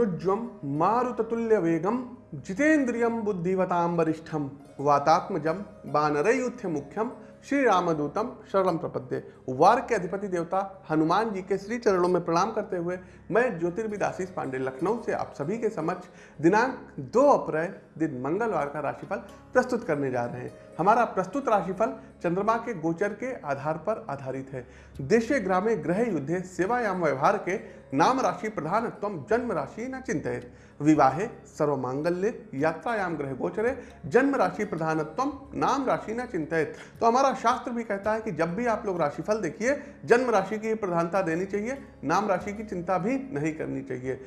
अनुज्वम मारुततुल्य वेगम जितेन्द्रियम बुद्धिवताम वरिष्ठम वातात्मजम बानरयुथ्य मुख्यम श्री रामदूतम शरणम प्रपद्य। वार के अधिपति देवता हनुमान जी के श्री चरणों में प्रणाम करते हुए मैं ज्योतिर्विद आशीष पांडे लखनऊ से आप सभी के समक्ष दिनांक 2 अप्रैल दिन मंगलवार का राशिफल प्रस्तुत करने जा रहे हैं। हमारा प्रस्तुत राशिफल चंद्रमा के गोचर के आधार पर आधारित है। देशे ग्रामे ग्रह युद्धे सेवायाम व्यवहार के नाम राशि प्रधानत्व जन्म राशि न चिंतित विवाहे सर्वमांगल्य यात्रायाम ग्रह गोचरे जन्म राशि प्रधानत्व नाम राशि न चिंतित तो हमारा शास्त्र भी कहता है कि जब भी आप लोग राशिफल देखिए, जन्म राशि की प्रधानता देनी चाहिए, नाम राशि की चिंता भी नहीं करनी चाहिए।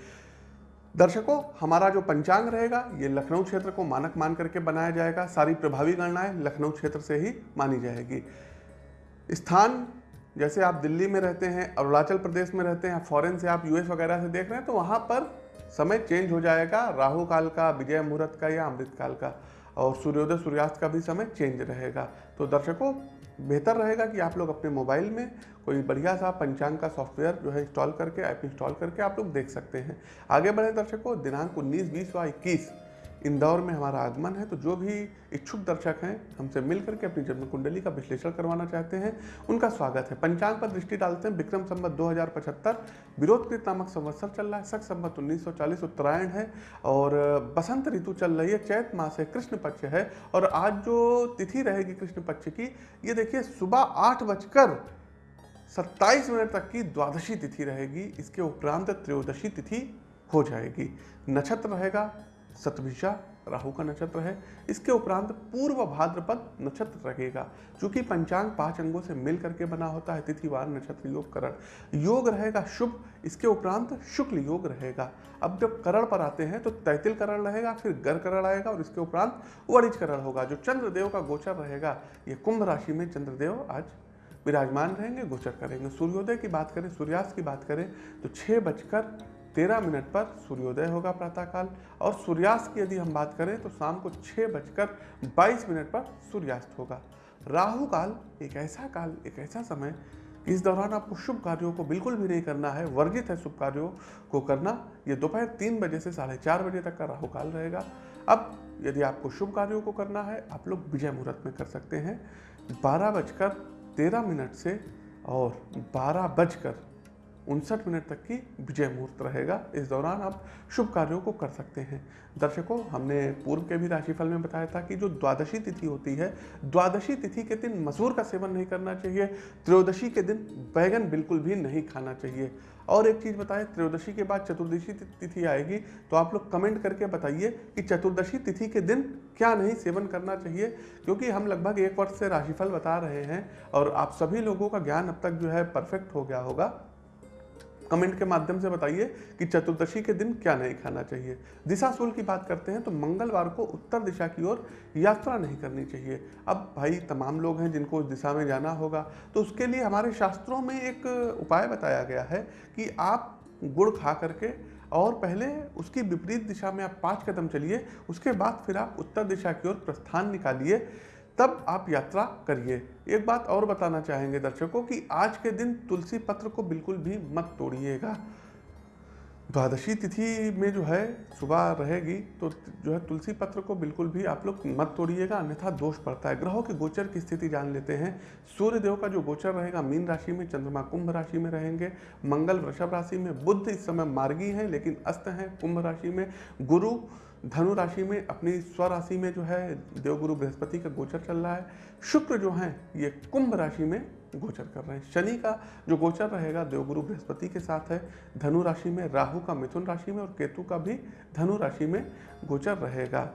दर्शकों, हमारा जो पंचांग रहेगा, ये लखनऊ क्षेत्र को मानक मान करके बनाया जाएगा। सारी प्रभावी गणनाएँ लखनऊ क्षेत्र से ही मानी जाएगी। स्थान, जैसे आप दिल्ली में रहते हैं, अरुणाचल प्रदेश में रहते हैं, फॉरेन से आप यूएस वगैरह से देख रहे हैं तो वहाँ पर समय चेंज हो जाएगा। राहु काल का, विजय मुहूर्त का या अमृत काल का, और सूर्योदय सूर्यास्त का भी समय चेंज रहेगा। तो दर्शकों, बेहतर रहेगा कि आप लोग अपने मोबाइल में कोई बढ़िया सा पंचांग का सॉफ्टवेयर जो है इंस्टॉल करके, ऐप इंस्टॉल करके आप लोग देख सकते हैं। आगे बढ़े दर्शकों, दिनांक उन्नीस, बीस व इक्कीस। इंदौर में हमारा आगमन है तो जो भी इच्छुक दर्शक हैं, हमसे मिल करके अपनी जन्म कुंडली का विश्लेषण करवाना चाहते हैं। उनका स्वागत है। पंचांग पर दृष्टि डालते हैं, विक्रम संबत दो हज़ार पचहत्तर विरोधकृत नामक संवत्सर चल रहा है, सख संबत उन्नीस सौ चालीस, उत्तरायण है, और बसंत ऋतु चल रही है, चैत मास है, कृष्ण पक्ष है, और आज जो तिथि रहेगी कृष्ण पक्ष की, ये देखिए, सुबह आठ बजकर सत्ताईस मिनट तक की द्वादशी तिथि रहेगी, इसके उपरांत त्रयोदशी तिथि हो जाएगी। नक्षत्र रहेगा सतभिषा राहु का नक्षत्र है। इसके उपरांत पूर्व भाद्रपद नक्षत्र रहेगा चूँकि पंचांग पाँच अंगों से मिल करके बना होता है। तिथिवार नक्षत्र योग, करण। योग रहेगा शुभ, इसके उपरांत शुक्ल योग रहेगा। अब जब करण पर आते हैं तो तैतिल करण रहेगा, फिर गर करण आएगा और इसके उपरांत वरिज करण होगा, जो चंद्रदेव का गोचर रहेगा। ये कुंभ राशि में चंद्रदेव आज विराजमान रहेंगे, गोचर करेंगे। सूर्योदय की बात करें, सूर्यास्त की बात करें तो छः बजकर तेरह मिनट पर सूर्योदय होगा प्रातःकाल। और सूर्यास्त की यदि हम बात करें तो शाम को छः बजकर बाईस मिनट पर सूर्यास्त होगा। राहु काल एक ऐसा काल, एक ऐसा समय, इस दौरान आपको शुभ कार्यों को बिल्कुल भी नहीं करना है, वर्जित है शुभ कार्यों को करना। ये दोपहर तीन बजे से साढ़े चार बजे तक का राहु काल रहेगा। अब यदि आपको शुभ कार्यों को करना है, आप लोग विजय मुहूर्त में कर सकते हैं। बारह बजकर तेरह मिनट से और बारह बजकर उनसठ मिनट तक की विजय मुहूर्त रहेगा। इस दौरान आप शुभ कार्यों को कर सकते हैं। दर्शकों, हमने पूर्व के भी राशिफल में बताया था कि जो द्वादशी तिथि होती है, द्वादशी तिथि के दिन मसूर का सेवन नहीं करना चाहिए, त्रयोदशी के दिन बैगन बिल्कुल भी नहीं खाना चाहिए। और एक चीज़ बताएँ, त्रयोदशी के बाद चतुर्दशी तिथि आएगी तो आप लोग कमेंट करके बताइए कि चतुर्दशी तिथि के दिन क्या नहीं सेवन करना चाहिए, क्योंकि हम लगभग एक वर्ष से राशिफल बता रहे हैं और आप सभी लोगों का ज्ञान अब तक जो है परफेक्ट हो गया होगा। कमेंट के माध्यम से बताइए कि चतुर्दशी के दिन क्या नहीं खाना चाहिए। दिशा दिशाशूल की बात करते हैं तो मंगलवार को उत्तर दिशा की ओर यात्रा नहीं करनी चाहिए। अब भाई तमाम लोग हैं जिनको उस दिशा में जाना होगा तो उसके लिए हमारे शास्त्रों में एक उपाय बताया गया है कि आप गुड़ खा करके और पहले उसकी विपरीत दिशा में आप पाँच कदम चलिए, उसके बाद फिर आप उत्तर दिशा की ओर प्रस्थान निकालिए। तब आप यात्रा करिए। एक बात और बताना चाहेंगे दर्शकों कि आज के दिन तुलसी पत्र को बिल्कुल भी मत तोड़िएगा। द्वादशी तिथि में जो है, सुबह रहेगी तो जो है तुलसी पत्र को बिल्कुल भी आप लोग मत तोड़िएगा, अन्यथा दोष पड़ता है। ग्रहों के गोचर की स्थिति जान लेते हैं। सूर्य देव का जो गोचर रहेगा, मीन राशि में, चंद्रमा कुंभ राशि में रहेंगे। मंगल, वृषभ राशि में बुद्ध इस समय मार्गी हैं, लेकिन अस्त हैं कुंभ राशि में। गुरु धनु राशि में, अपनी स्वराशि में जो है, देवगुरु बृहस्पति का गोचर चल रहा है। शुक्र जो है, ये कुंभ राशि में गोचर कर रहे हैं। शनि का जो गोचर रहेगा, देवगुरु बृहस्पति के साथ है। धनु राशि में राहु का मिथुन राशि में और केतु का भी धनु राशि में गोचर रहेगा।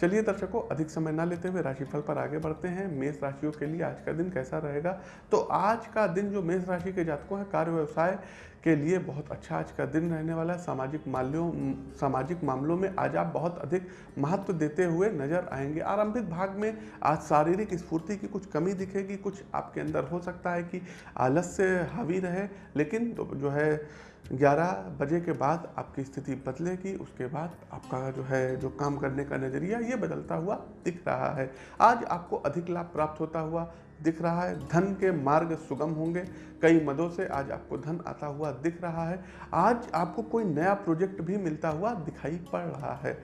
चलिए दर्शकों, अधिक समय ना लेते हुए राशिफल पर आगे बढ़ते हैं। मेष राशियों के लिए आज का दिन कैसा रहेगा? तो आज का दिन जो मेष राशि के जातकों है, कार्य व्यवसाय के लिए बहुत अच्छा आज का दिन रहने वाला है। सामाजिक माल्यों, सामाजिक मामलों में आज आप बहुत अधिक महत्व देते हुए नज़र आएँगे। आरंभिक भाग में आज शारीरिक स्फूर्ति की कुछ कमी दिखेगी। कुछ आपके अंदर हो सकता है कि आलस से हावी रहे, लेकिन तो जो है 11 बजे के बाद आपकी स्थिति बदलेगी, उसके बाद आपका जो है, जो काम करने का नज़रिया, ये बदलता हुआ दिख रहा है। आज आपको अधिक लाभ प्राप्त होता हुआ दिख रहा है। धन के मार्ग सुगम होंगे। कई मदों से आज आपको धन आता हुआ दिख रहा है। आज आपको कोई नया प्रोजेक्ट भी मिलता हुआ दिखाई पड़ रहा है।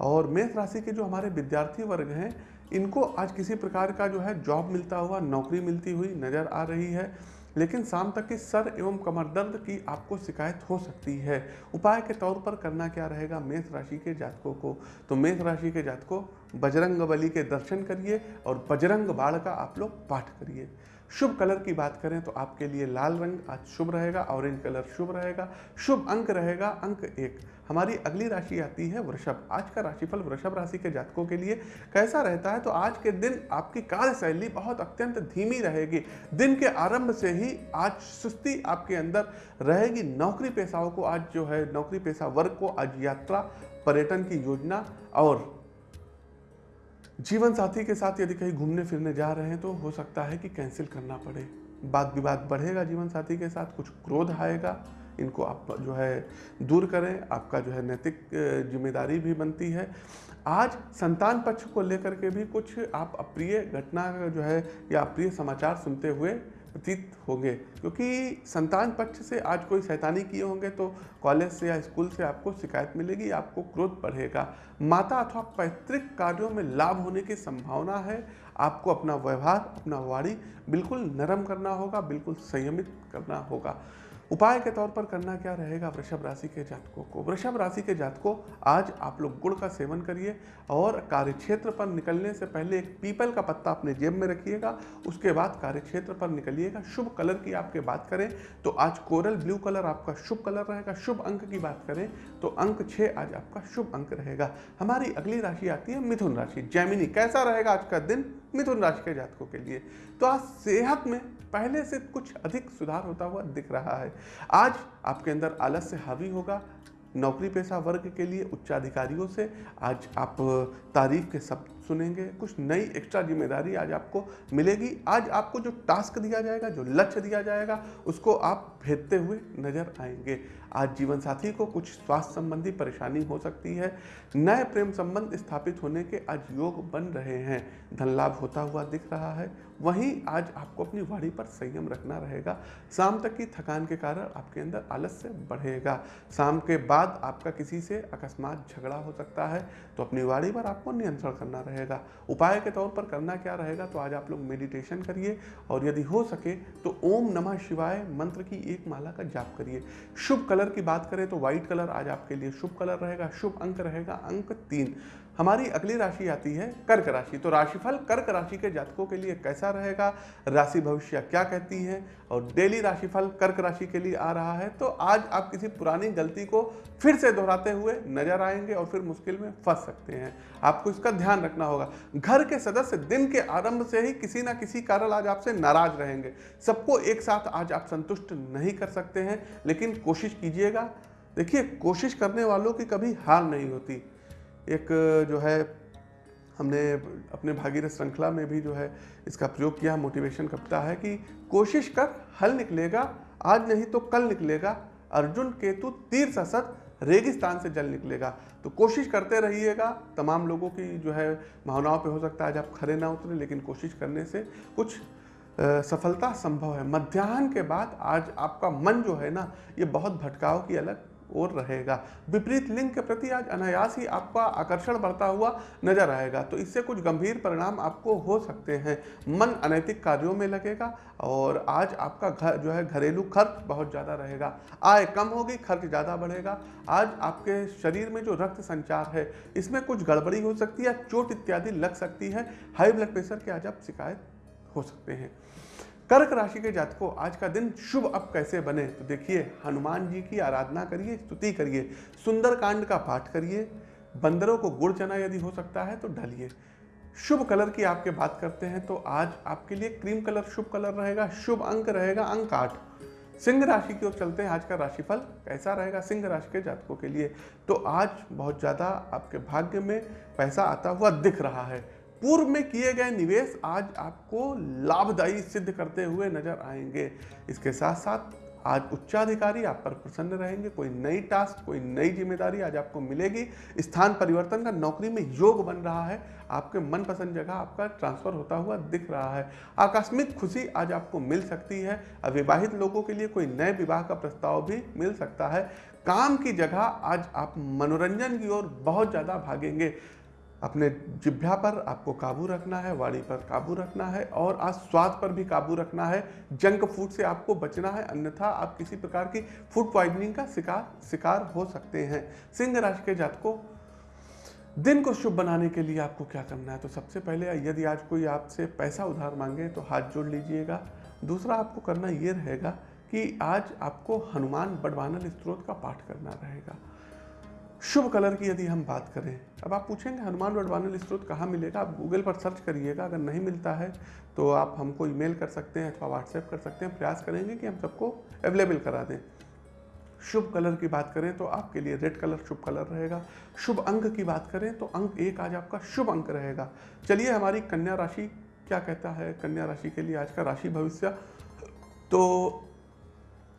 और मेष राशि के जो हमारे विद्यार्थी वर्ग हैं, इनको आज किसी प्रकार का जो है, जॉब मिलता हुआ, नौकरी मिलती हुई नज़र आ रही है। लेकिन शाम तक की सर एवं कमर दर्द की आपको शिकायत हो सकती है। उपाय के तौर पर करना क्या रहेगा? मेष राशि के जातकों को। तो मेष राशि के जातकों, बजरंग बली के दर्शन करिए और बजरंग बाढ़ का आप लोग पाठ करिए। शुभ कलर की बात करें तो आपके लिए लाल रंग आज शुभ रहेगा, ऑरेंज कलर शुभ रहेगा, शुभ अंक रहेगा, अंक एक। हमारी अगली राशि आती है वृषभ। आज का राशिफल वृषभ राशि के जातकों के लिए कैसा रहता है? तो आज के दिन आपकी कार्यशैली बहुत अत्यंत धीमी रहेगी। दिन के आरंभ से ही आज सुस्ती आपके अंदर रहेगी। नौकरी पेशाओं को आज जो है, नौकरी पेशा वर्ग को आज यात्रा, पर्यटन की योजना और जीवन साथी के साथ यदि कहीं घूमने फिरने जा रहे हैं तो हो सकता है कि कैंसिल करना पड़े। बात विवाद बढ़ेगा जीवन साथी के साथ, कुछ क्रोध आएगा, इनको आप जो है दूर करें, आपका जो है नैतिक ज़िम्मेदारी भी बनती है। आज संतान पक्ष को लेकर के भी कुछ आप अप्रिय घटना जो है या अप्रिय समाचार सुनते हुए प्रतीत होंगे, क्योंकि संतान पक्ष से आज कोई शैतानी किए होंगे तो कॉलेज से या स्कूल से आपको शिकायत मिलेगी, आपको क्रोध बढ़ेगा। माता अथवा पैतृक कार्यों में लाभ होने की संभावना है। आपको अपना व्यवहार, अपना वाणी बिल्कुल नरम करना होगा, बिल्कुल संयमित करना होगा। उपाय के तौर पर करना क्या रहेगा वृषभ राशि के जातकों को? वृषभ राशि के जातकों, आज आप लोग गुड़ का सेवन करिए और कार्यक्षेत्र पर निकलने से पहले एक पीपल का पत्ता अपने जेब में रखिएगा। उसके बाद कार्यक्षेत्र पर निकलिएगा। शुभ कलर की आपके बात करें तो आज कोरल ब्लू कलर आपका शुभ कलर रहेगा। शुभ अंक की बात करें तो अंक छः आज आपका शुभ अंक रहेगा। हमारी अगली राशि आती है मिथुन राशि। जैमिनी, कैसा रहेगा आज का दिन मिथुन राशि के जातकों के लिए? तो आज सेहत में पहले से कुछ अधिक सुधार होता हुआ दिख रहा है। आज आपके अंदर आलस्य हावी होगा। नौकरी पेशा वर्ग के लिए उच्चाधिकारियों से आज आप तारीफ़ के शब्द सुनेंगे। कुछ नई एक्स्ट्रा ज़िम्मेदारी आज आपको मिलेगी। आज आपको जो टास्क दिया जाएगा, जो लक्ष्य दिया जाएगा, उसको आप भेदते हुए नज़र आएँगे। आज जीवन साथी को कुछ स्वास्थ्य संबंधी परेशानी हो सकती है। नए प्रेम संबंध स्थापित होने के आज योग बन रहे हैं। धन लाभ होता हुआ दिख रहा है। वहीं आज आपको अपनी वाणी पर संयम रखना रहेगा। शाम तक की थकान के कारण आपके अंदर आलस्य बढ़ेगा। शाम के बाद आपका किसी से अकस्मात झगड़ा हो सकता है। तो अपनी वाणी पर आपको नियंत्रण करना रहेगा। उपाय के तौर पर करना क्या रहेगा तो आज आप लोग मेडिटेशन करिए। और यदि हो सके तो ओम नमः शिवाय मंत्र की एक माला का जाप करिए। शुभ कलर की बात करें तो व्हाइट कलर आज आपके लिए शुभ कलर रहेगा, शुभ अंक रहेगा, अंक तीन। हमारी अगली राशि आती है कर्क राशि। तो राशिफल कर्क राशि के जातकों के लिए कैसा रहेगा? राशि भविष्य क्या कहती है? और डेली राशिफल कर्क राशि के लिए आ रहा है। तो आज आप किसी पुरानी गलती को फिर से दोहराते हुए नज़र आएँगे और फिर मुश्किल में फंस सकते हैं। आपको इसका ध्यान रखना होगा। घर के सदस्य दिन के आरंभ से ही किसी ना किसी कारण आज आपसे नाराज़ रहेंगे। सबको एक साथ आज आप संतुष्ट नहीं कर सकते हैं, लेकिन कोशिश कीजिएगा। देखिए, कोशिश करने वालों की कभी हार नहीं होती। एक, जो है, हमने अपने भागीरथ श्रृंखला में भी, जो है, इसका प्रयोग किया मोटिवेशन कविता है कि कोशिश कर, हल निकलेगा, आज नहीं तो कल निकलेगा, अर्जुन, केतु, तीर ससत रेगिस्तान से जल निकलेगा। तो कोशिश करते रहिएगा, तमाम लोगों की, जो है, भावनाओं पे हो सकता है, आज आप खड़े ना उतरे, लेकिन कोशिश करने से कुछ सफलता संभव है। मध्याह्न के बाद आज आपका मन, जो है ना, ये बहुत भटकाव की अलग और रहेगा। विपरीत लिंग के प्रति आज अनायास ही आपका आकर्षण बढ़ता हुआ नज़र आएगा तो इससे कुछ गंभीर परिणाम आपको हो सकते हैं। मन अनैतिक कार्यों में लगेगा और आज आपका घर जो है घरेलू खर्च बहुत ज़्यादा रहेगा। आय कम होगी, खर्च ज़्यादा बढ़ेगा। आज आपके शरीर में जो रक्त संचार है, इसमें कुछ गड़बड़ी हो सकती है, चोट इत्यादि लग सकती है। हाई ब्लड प्रेशर के आज आप शिकायत हो सकते हैं। कर्क राशि के जातकों, आज का दिन शुभ अब कैसे बने? तो देखिए, हनुमान जी की आराधना करिए, स्तुति करिए सुंदर कांड का पाठ करिए। बंदरों को गुड़ चना यदि हो सकता है तो ढलिए। शुभ कलर की आपके बात करते हैं तो आज आपके लिए क्रीम कलर शुभ कलर रहेगा, शुभ अंक रहेगा अंक आठ। सिंह राशि की ओर चलते हैं, आज का राशिफल कैसा रहेगा सिंह राशि के जातकों के लिए? तो आज बहुत ज़्यादा आपके भाग्य में पैसा आता हुआ दिख रहा है। पूर्व में किए गए निवेश आज आपको लाभदायी सिद्ध करते हुए नज़र आएँगे। इसके साथ साथ आज उच्चाधिकारी आप पर प्रसन्न रहेंगे। कोई नई टास्क कोई नई ज़िम्मेदारी आज आपको मिलेगी। स्थान परिवर्तन का नौकरी में योग बन रहा है। आपके मनपसंद जगह आपका ट्रांसफ़र होता हुआ दिख रहा है। आकस्मिक खुशी आज आपको मिल सकती है। अविवाहित लोगों के लिए कोई नए विवाह का प्रस्ताव भी मिल सकता है। काम की जगह आज आप मनोरंजन की ओर बहुत ज़्यादा भागेंगे। अपने जिभ्या पर आपको काबू रखना है, वाणी पर काबू रखना है और आज स्वाद पर भी काबू रखना है। जंक फ़ूड से आपको बचना है, अन्यथा आप किसी प्रकार की फ़ूड पॉइजनिंग का शिकार शिकार हो सकते हैं। सिंह राशि के जातकों, दिन को शुभ बनाने के लिए आपको क्या करना है? तो सबसे पहले यदि आज कोई आपसे पैसा उधार मांगे तो हाथ जोड़ लीजिएगा। दूसरा आपको करना ये रहेगा कि आज आपको हनुमान बड़वानल स्त्रोत का पाठ करना रहेगा। शुभ कलर की यदि हम बात करें, अब आप पूछेंगे, हनुमान वडवानल स्त्रोत कहाँ मिलेगा? आप गूगल पर सर्च करिएगा, अगर नहीं मिलता है तो आप हमको ईमेल कर सकते हैं अथवा व्हाट्सएप कर सकते हैं। प्रयास करेंगे कि हम सबको अवेलेबल करा दें। शुभ कलर की बात करें तो आपके लिए रेड कलर शुभ कलर रहेगा। शुभ अंक की बात करें तो अंक एक आज आपका शुभ अंक रहेगा। चलिए हमारी कन्या राशि क्या कहता है? कन्या राशि के लिए आज का राशि भविष्य। तो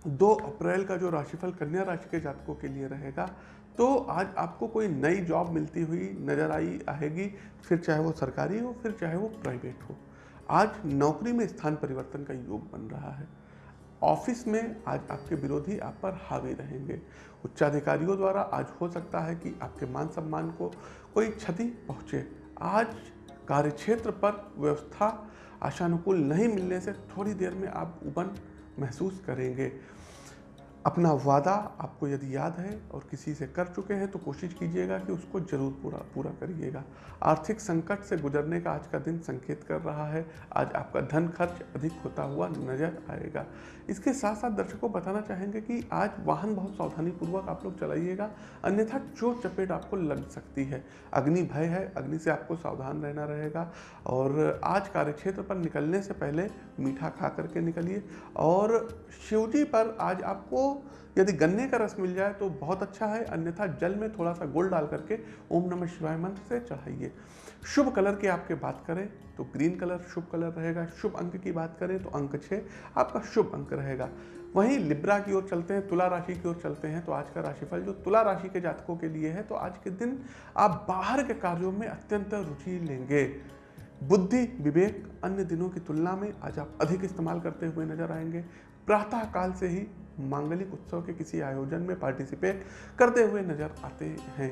दो अप्रैल का जो राशिफल कन्या राशि के जातकों के लिए रहेगा तो आज आपको कोई नई जॉब मिलती हुई नज़र आई, आएगी, फिर चाहे वो सरकारी हो, फिर चाहे वो प्राइवेट हो। आज नौकरी में स्थान परिवर्तन का योग बन रहा है। ऑफ़िस में आज आपके विरोधी आप पर हावी रहेंगे। उच्चाधिकारियों द्वारा आज हो सकता है कि आपके मान सम्मान को कोई क्षति पहुँचे। आज कार्यक्षेत्र पर व्यवस्था आशानुकूल नहीं मिलने से थोड़ी देर में आप उबन महसूस करेंगे। अपना वादा आपको यदि याद है और किसी से कर चुके हैं तो कोशिश कीजिएगा कि उसको ज़रूर पूरा पूरा करिएगा। आर्थिक संकट से गुजरने का आज का दिन संकेत कर रहा है। आज आपका धन खर्च अधिक होता हुआ नज़र आएगा। इसके साथ साथ दर्शकों बताना चाहेंगे कि आज वाहन बहुत सावधानी पूर्वक आप लोग चलाइएगा, अन्यथा चोट चपेट आपको लग सकती है। अग्नि भय है, अग्नि से आपको सावधान रहना रहेगा। और आज कार्यक्षेत्र पर निकलने से पहले मीठा खा करके निकलिए। और शिवजी पर आज आपको यदि गन्ने का रस मिल जाए तो बहुत अच्छा है, अन्यथा जल में थोड़ा सा गुड़ डाल करके ओम नमः शिवाय मंत्र से चढ़ाइए। शुभ कलर की आपके बात करें तो ग्रीन कलर शुभ कलर रहेगा। शुभ अंक की बात करें तो अंक छः आपका शुभ अंक रहेगा। वहीं लिब्रा की ओर चलते हैं, तुला राशि की ओर चलते हैं तो आज का राशिफल जो तुला राशि के जातकों के लिए है तो आज के दिन आप बाहर के कार्यों में अत्यंत रुचि लेंगे। बुद्धि, विवेक, अन्य दिनों की तुलना में आज आप अधिक इस्तेमाल करते हुए नज़र आएँगे। प्रातः काल से ही मांगलिक उत्सव के किसी आयोजन में पार्टिसिपेट करते हुए नज़र आते हैं।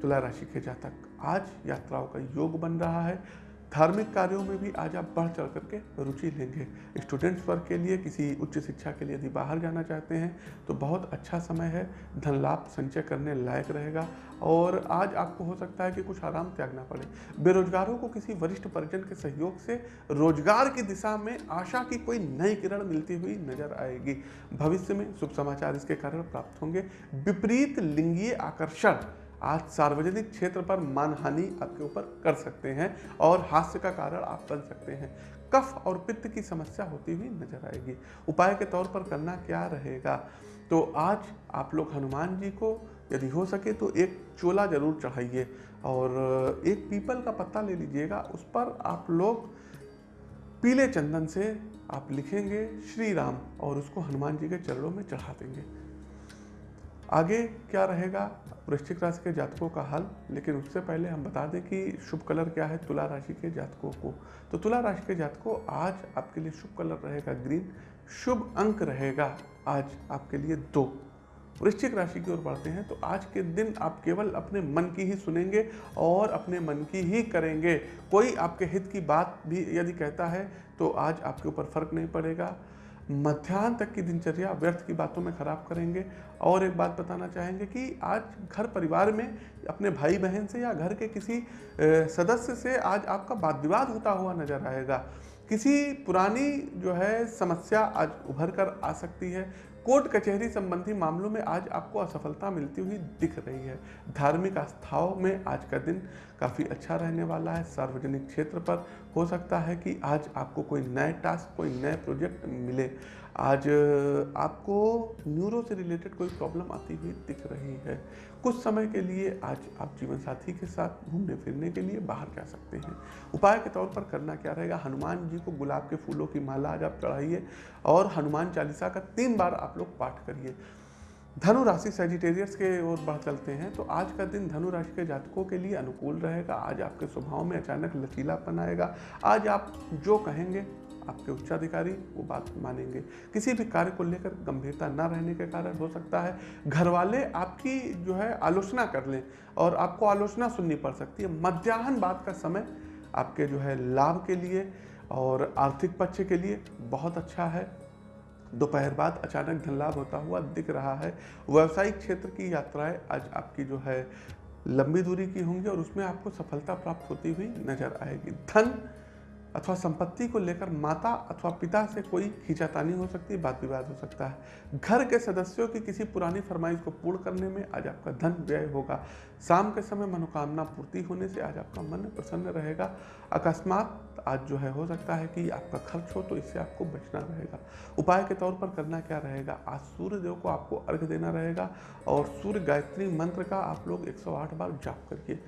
तुला राशि के जातक आज यात्राओं का योग बन रहा है। धार्मिक कार्यों में भी आज आप बढ़ चढ़ करके रुचि लेंगे। स्टूडेंट्स वर्ग के लिए, किसी उच्च शिक्षा के लिए यदि बाहर जाना चाहते हैं तो बहुत अच्छा समय है। धन लाभ संचय करने लायक रहेगा और आज आपको हो सकता है कि कुछ आराम त्यागना पड़े। बेरोजगारों को किसी वरिष्ठ परिजन के सहयोग से रोज़गार की दिशा में आशा की कोई नई किरण मिलती हुई नज़र आएगी। भविष्य में शुभ समाचार इसके कारण प्राप्त होंगे। विपरीत लिंगीय आकर्षण आज सार्वजनिक क्षेत्र पर मानहानि आपके ऊपर कर सकते हैं और हास्य का कारण आप बन सकते हैं। कफ और पित्त की समस्या होती हुई नज़र आएगी। उपाय के तौर पर करना क्या रहेगा? तो आज आप लोग हनुमान जी को यदि हो सके तो एक चोला ज़रूर चढ़ाइए और एक पीपल का पत्ता ले लीजिएगा। उस पर आप लोग पीले चंदन से आप लिखेंगे श्री राम और उसको हनुमान जी के चरणों में चढ़ा देंगे। आगे क्या रहेगा? वृश्चिक राशि के जातकों का हल, लेकिन उससे पहले हम बता दें कि शुभ कलर क्या है तुला राशि के जातकों को। तो तुला राशि के जातकों, आज आपके लिए शुभ कलर रहेगा ग्रीन, शुभ अंक रहेगा आज आपके लिए दो। वृश्चिक राशि की ओर बढ़ते हैं तो आज के दिन आप केवल अपने मन की ही सुनेंगे और अपने मन की ही करेंगे। कोई आपके हित की बात भी यदि कहता है तो आज आपके ऊपर फ़र्क नहीं पड़ेगा। मध्याह्न तक की दिनचर्या व्यर्थ की बातों में खराब करेंगे। और एक बात बताना चाहेंगे कि आज घर परिवार में अपने भाई बहन से या घर के किसी सदस्य से आज आपका वाद विवाद होता हुआ नज़र आएगा। किसी पुरानी जो है समस्या आज उभर कर आ सकती है। कोर्ट कचहरी संबंधी मामलों में आज आपको असफलता मिलती हुई दिख रही है। धार्मिक आस्थाओं में आज का दिन काफ़ी अच्छा रहने वाला है। सार्वजनिक क्षेत्र पर हो सकता है कि आज आपको कोई नए टास्क, कोई नए प्रोजेक्ट मिले। आज आपको न्यूरो से रिलेटेड कोई प्रॉब्लम आती हुई दिख रही है। कुछ समय के लिए आज आप जीवन साथी के साथ घूमने फिरने के लिए बाहर जा सकते हैं। उपाय के तौर पर करना क्या रहेगा? हनुमान जी को गुलाब के फूलों की माला आज आप चढ़ाइए और हनुमान चालीसा का तीन बार आप लोग पाठ करिए। धनु राशि सेजिटेरियस के ओर बढ़ चलते हैं तो आज का दिन धनु राशि के जातकों के लिए अनुकूल रहेगा। आज आपके स्वभाव में अचानक लचीलापन आएगा। आज आप जो कहेंगे आपके उच्चाधिकारी वो बात मानेंगे। किसी भी कार्य को लेकर गंभीरता ना रहने के कारण हो सकता है। घर वाले आपकी जो है आलोचना कर लें और आपको आलोचना सुननी पड़ सकती है। मध्याह्न बाद का समय आपके जो है लाभ के लिए और आर्थिक पक्ष के लिए बहुत अच्छा है। दोपहर बाद अचानक धन लाभ होता हुआ दिख रहा है। व्यवसायिक क्षेत्र की यात्राएँ आज आपकी जो है लंबी दूरी की होंगी और उसमें आपको सफलता प्राप्त होती हुई नज़र आएगी। धन अथवा संपत्ति को लेकर माता अथवा पिता से कोई खींचातानी हो सकती है बात विवाद हो सकता है। घर के सदस्यों की किसी पुरानी फरमाइश को पूर्ण करने में आज आपका धन व्यय होगा। शाम के समय मनोकामना पूर्ति होने से आज आपका मन प्रसन्न रहेगा। अकस्मात आज जो है, हो सकता है कि आपका खर्च हो तो इससे आपको बचना रहेगा। उपाय के तौर पर करना क्या रहेगा? आज सूर्य देव को आपको अर्घ देना रहेगा और सूर्य गायत्री मंत्र का आप लोग 108 बार जाप करिए।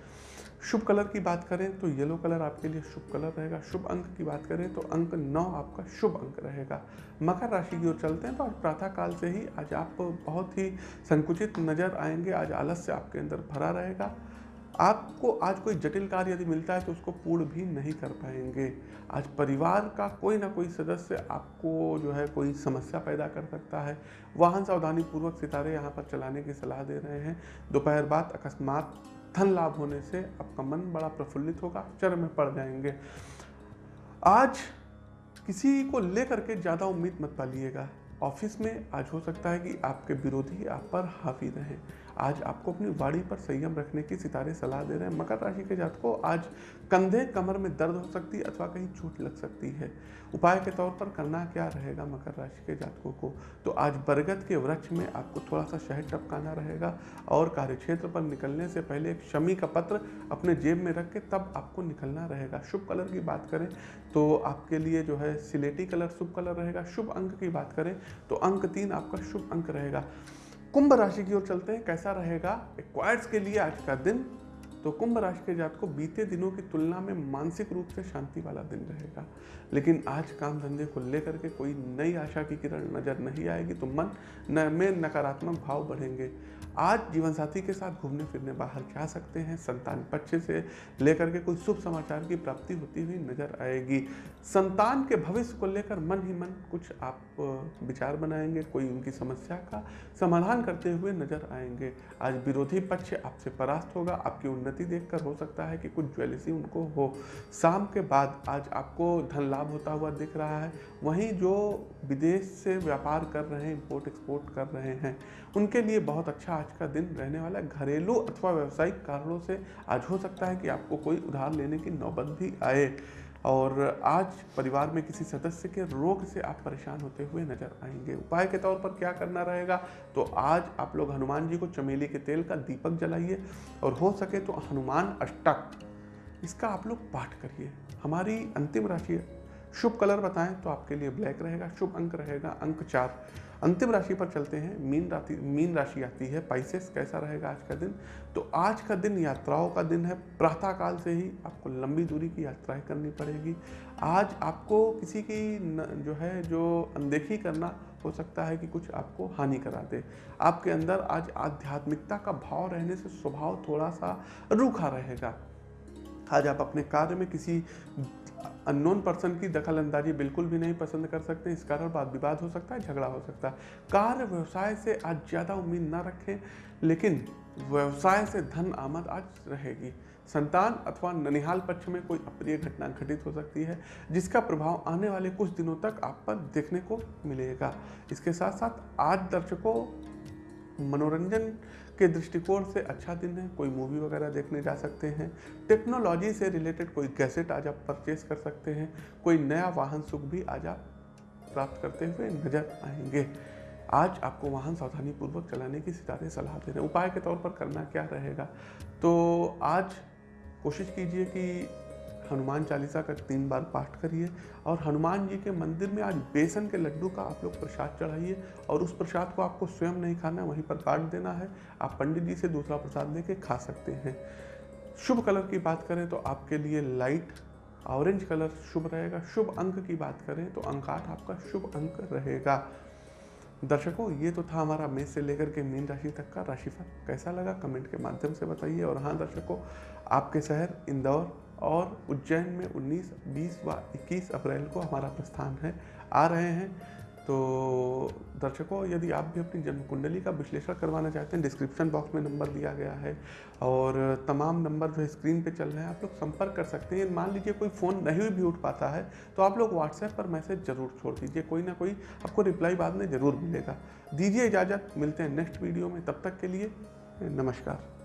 शुभ कलर की बात करें तो येलो कलर आपके लिए शुभ कलर रहेगा। शुभ अंक की बात करें तो अंक नौ आपका शुभ अंक रहेगा। मकर राशि की ओर चलते हैं तो आज प्रातः काल से ही आज आप बहुत ही संकुचित नज़र आएँगे। आज आलस्य आपके अंदर भरा रहेगा। आपको आज कोई जटिल कार्य यदि मिलता है तो उसको पूर्ण भी नहीं कर पाएँगे। आज परिवार का कोई ना कोई सदस्य आपको जो है कोई समस्या पैदा कर सकता है। वाहन सावधानी पूर्वक सितारे यहाँ पर चलाने की सलाह दे रहे हैं। दोपहर बाद अकस्मात धन लाभ होने से आपका मन बड़ा प्रफुल्लित होगा चर में पड़ जाएँगे। आज किसी को लेकर के ज़्यादा उम्मीद मत पालिएगा। ऑफ़िस में आज हो सकता है कि आपके विरोधी आप पर हावी रहें। आज आपको अपनी वाड़ी पर संयम रखने की सितारे सलाह दे रहे हैं। मकर राशि के जात को आज कंधे कमर में दर्द हो सकती है अथवा कहीं चोट लग सकती है। उपाय के तौर पर करना क्या रहेगा मकर राशि के जातकों को? तो आज बरगद के वृक्ष में आपको थोड़ा सा शहद टपकाना रहेगा और कार्यक्षेत्र पर निकलने से पहले एक शमी का पत्र अपने जेब में रख के तब आपको निकलना रहेगा। शुभ कलर की बात करें तो आपके लिए जो है सिलेटी कलर शुभ कलर रहेगा। शुभ अंक की बात करें तो अंक तीन आपका शुभ अंक रहेगा। कुंभ राशि की ओर चलते हैं। कैसा रहेगा? एक्वायर्स के लिए आज का दिन तो कुंभ राशि के जात को बीते दिनों की तुलना में मानसिक रूप से शांति वाला दिन रहेगा। लेकिन आज काम धंधे को लेकर के कोई नई आशा की किरण नज़र नहीं आएगी तो मन न, में नकारात्मक भाव बढ़ेंगे। आज जीवन साथी के साथ घूमने फिरने, बाहर जा सकते हैं, संतान पक्ष से लेकर के कोई शुभ समाचार की प्राप्ति होती हुई नज़र आएगी। संतान के भविष्य को लेकर मन ही मन कुछ आप विचार बनाएँगे, कोई उनकी समस्या का समाधान करते हुए नज़र आएँगे। आज विरोधी पक्ष आपसे परास्त होगा, आपकी उन्नति देखकर हो सकता है कि कुछ ज्वेलसी उनको हो। शाम के बाद आज आपको धन लाभ होता हुआ दिख रहा है। वहीं जो विदेश से व्यापार कर रहे हैं इम्पोर्ट एक्सपोर्ट कर रहे हैं, उनके लिए बहुत अच्छा आज का दिन रहने वाला है। घरेलू अथवा व्यावसायिक कारणों से आज हो सकता है कि आपको कोई उधार लेने की नौबत भी आए। और आज परिवार में किसी सदस्य के रोग से आप परेशान होते हुए नज़र आएँगे। उपाय के तौर पर क्या करना रहेगा? तो आज आप लोग हनुमान जी को चमेली के तेल का दीपक जलाइए और हो सके तो हनुमान अष्टक इसका आप लोग पाठ करिए। हमारी अंतिम राशि है। शुभ कलर बताएँ तो आपके लिए ब्लैक रहेगा, शुभ अंक रहेगा, अंक चार। अंतिम राशि पर चलते हैं। मीन राशि मीन राशि आती है। पाइसेस कैसा रहेगा आज का दिन? तो आज का दिन यात्राओं का दिन है। प्रातः काल से ही आपको लंबी दूरी की यात्राएँ करनी पड़ेगी। आज आपको किसी की न, जो है जो अनदेखी करना हो सकता है कि कुछ आपको हानि करा दे। आपके अंदर आज आध्यात्मिकता का भाव रहने से स्वभाव थोड़ा सा रूखा रहेगा। आज आप अपने कार्य में किसी अननोन पर्सन की दखल अंदाजी बिल्कुल भी नहीं पसंद कर सकते, इस कारण वाद विवाद हो सकता है, झगड़ा हो सकता है। कार्य व्यवसाय से आज ज़्यादा उम्मीद ना रखें, लेकिन व्यवसाय से धन आमद आज रहेगी। संतान अथवा ननिहाल पक्ष में कोई अप्रिय घटना घटित हो सकती है, जिसका प्रभाव आने वाले कुछ दिनों तक आप पर देखने को मिलेगा। इसके साथ साथ आज दर्शकों, मनोरंजन के दृष्टिकोण से अच्छा दिन है, कोई मूवी वगैरह देखने जा सकते हैं। टेक्नोलॉजी से रिलेटेड कोई गैसेट आज आप परचेज कर सकते हैं, कोई नया वाहन सुख भी आज आप प्राप्त करते हुए नज़र आएँगे। आज आपको वाहन सावधानी पूर्वक चलाने की सितारे सलाह दे रहे हैं। उपाय के तौर पर करना क्या रहेगा? तो आज कोशिश कीजिए कि हनुमान चालीसा का तीन बार पाठ करिए और हनुमान जी के मंदिर में आज बेसन के लड्डू का आप लोग प्रसाद चढ़ाइए और उस प्रसाद को आपको स्वयं नहीं खाना वहीं पर काट देना है। आप पंडित जी से दूसरा प्रसाद लेके खा सकते हैं। शुभ कलर की बात करें तो आपके लिए लाइट ऑरेंज कलर शुभ रहेगा। शुभ अंक की बात करें तो अंक आठ आपका शुभ अंक रहेगा। दर्शकों, ये तो था हमारा मेष से लेकर के मीन राशि तक का राशिफल। कैसा लगा? कमेंट के माध्यम से बताइए। और हाँ दर्शकों, आपके शहर इंदौर और उज्जैन में 19, 20 व 21 अप्रैल को हमारा प्रस्थान है आ रहे हैं। तो दर्शकों यदि आप भी अपनी जन्म कुंडली का विश्लेषण करवाना चाहते हैं डिस्क्रिप्शन बॉक्स में नंबर दिया गया है और तमाम नंबर जो स्क्रीन पे चल रहे हैं आप लोग संपर्क कर सकते हैं। मान लीजिए कोई फ़ोन नहीं भी उठ पाता है तो आप लोग व्हाट्सएप पर मैसेज ज़रूर छोड़ दीजिए। कोई ना कोई आपको रिप्लाई बाद में ज़रूर मिलेगा। दीजिए इजाज़त मिलते हैं नेक्स्ट वीडियो में। तब तक के लिए नमस्कार।